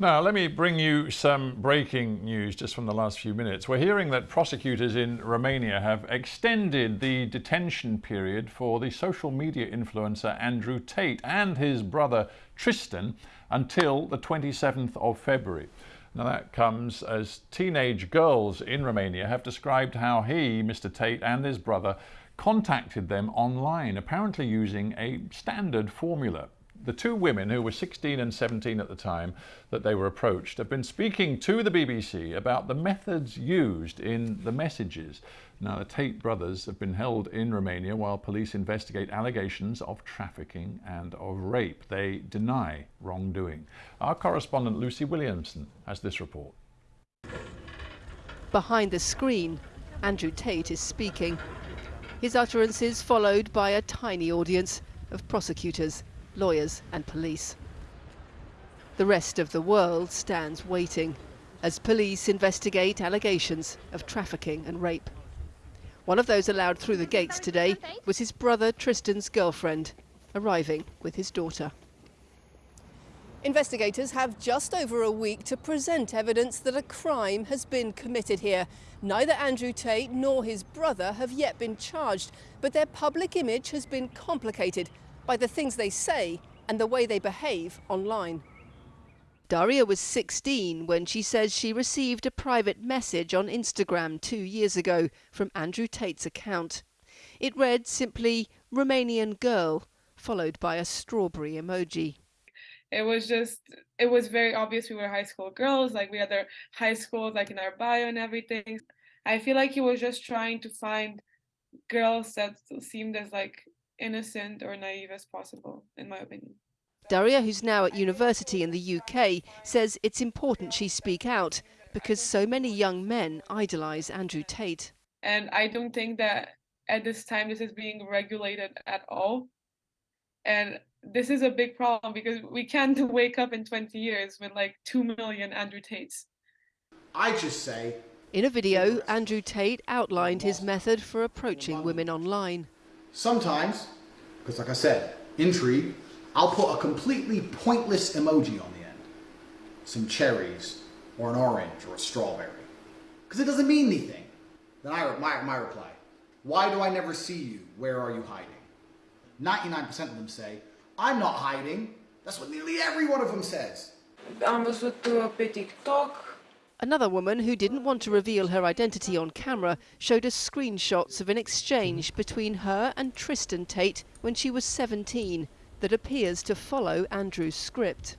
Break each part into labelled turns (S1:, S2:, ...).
S1: Now, let me bring you some breaking news just from the last few minutes. We're hearing that prosecutors in Romania have extended the detention period for the social media influencer Andrew Tate and his brother Tristan until the 27th of February. Now, that comes as teenage girls in Romania have described how he, Mr. Tate, and his brother contacted them online, apparently using a standard formula the two women who were 16 and 17 at the time that they were approached have been speaking to the BBC about the methods used in the messages. Now, the Tate brothers have been held in Romania while police investigate allegations of trafficking and of rape. They deny wrongdoing. Our correspondent Lucy Williamson has this report.
S2: Behind the screen, Andrew Tate is speaking. His utterances followed by a tiny audience of prosecutors lawyers and police. The rest of the world stands waiting as police investigate allegations of trafficking and rape. One of those allowed through the gates today was his brother Tristan's girlfriend, arriving with his daughter. Investigators have just over a week to present evidence that a crime has been committed here. Neither Andrew Tate nor his brother have yet been charged, but their public image has been complicated by the things they say and the way they behave online. Daria was 16 when she says she received a private message on Instagram two years ago from Andrew Tate's account. It read simply Romanian girl, followed by a strawberry emoji.
S3: It was just, it was very obvious we were high school girls, like we had our high schools like in our bio and everything. I feel like he was just trying to find girls that seemed as like innocent or naive as possible, in my opinion.
S2: Daria, who's now at university in the UK, says it's important she speak out because so many young men idolise Andrew Tate.
S3: And I don't think that at this time this is being regulated at all. And this is a big problem because we can't wake up in 20 years with like 2 million Andrew Tates.
S4: I just say.
S2: In a video, Andrew Tate outlined his method for approaching women online.
S4: Sometimes, because like I said, intrigue, I'll put a completely pointless emoji on the end. Some cherries, or an orange, or a strawberry. Because it doesn't mean anything. Then I, my, my reply, why do I never see you? Where are you hiding? 99% of them say, I'm not hiding. That's what nearly every one of them says.
S3: I'm văzut pe TikTok
S2: Another woman who didn't want to reveal her identity on camera showed us screenshots of an exchange between her and Tristan Tate when she was 17 that appears to follow Andrew's script.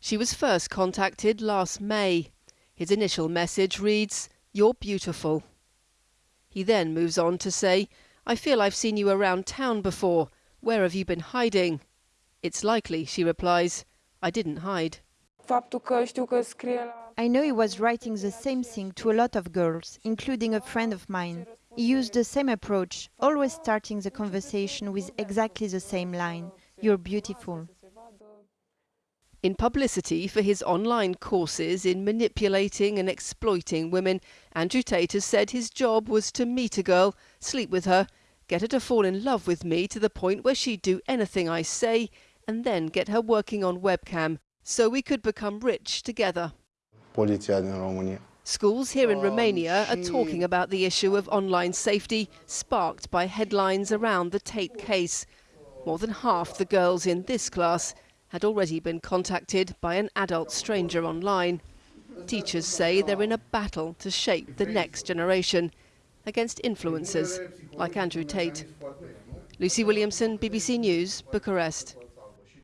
S2: She was first contacted last May. His initial message reads, You're beautiful. He then moves on to say, I feel I've seen you around town before. Where have you been hiding? It's likely, she replies, I didn't hide.
S5: I know he was writing the same thing to a lot of girls, including a friend of mine. He used the same approach, always starting the conversation with exactly the same line You're beautiful.
S2: In publicity for his online courses in manipulating and exploiting women, Andrew Tate has said his job was to meet a girl, sleep with her, get her to fall in love with me to the point where she'd do anything I say, and then get her working on webcam so we could become rich together. Schools here in oh, Romania are talking about the issue of online safety, sparked by headlines around the Tate case. More than half the girls in this class had already been contacted by an adult stranger online. Teachers say they're in a battle to shape the next generation against influencers like Andrew Tate. Lucy Williamson, BBC News, Bucharest.